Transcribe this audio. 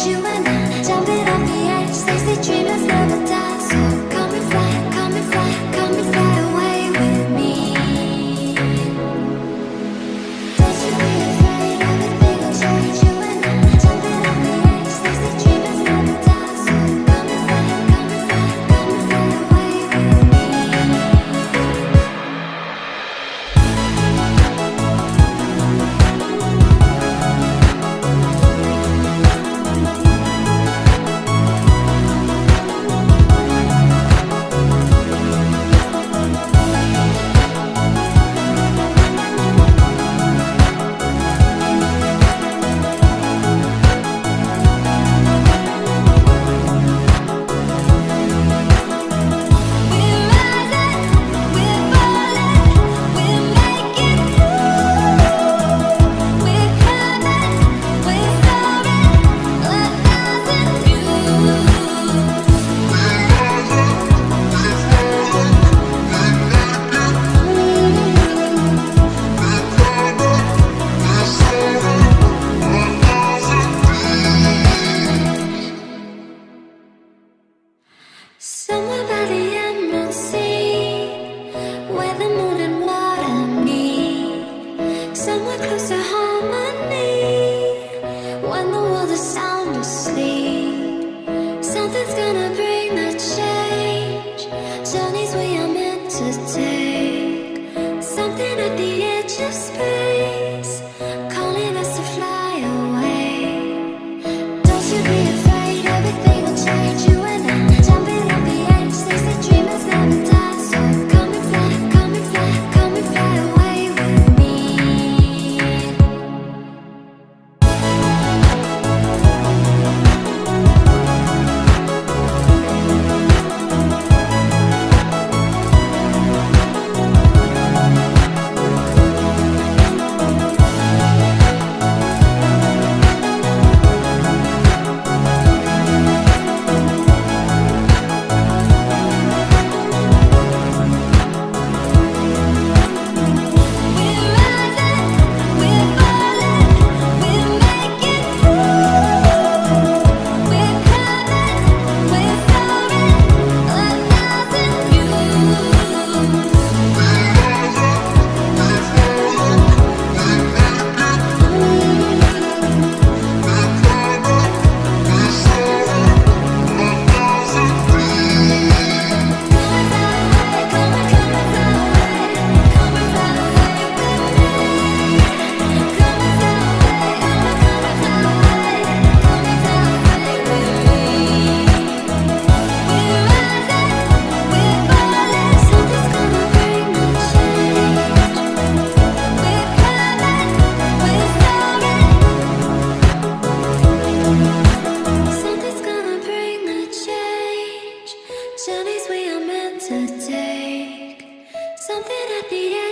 you and journeys we are meant to take. Something at the end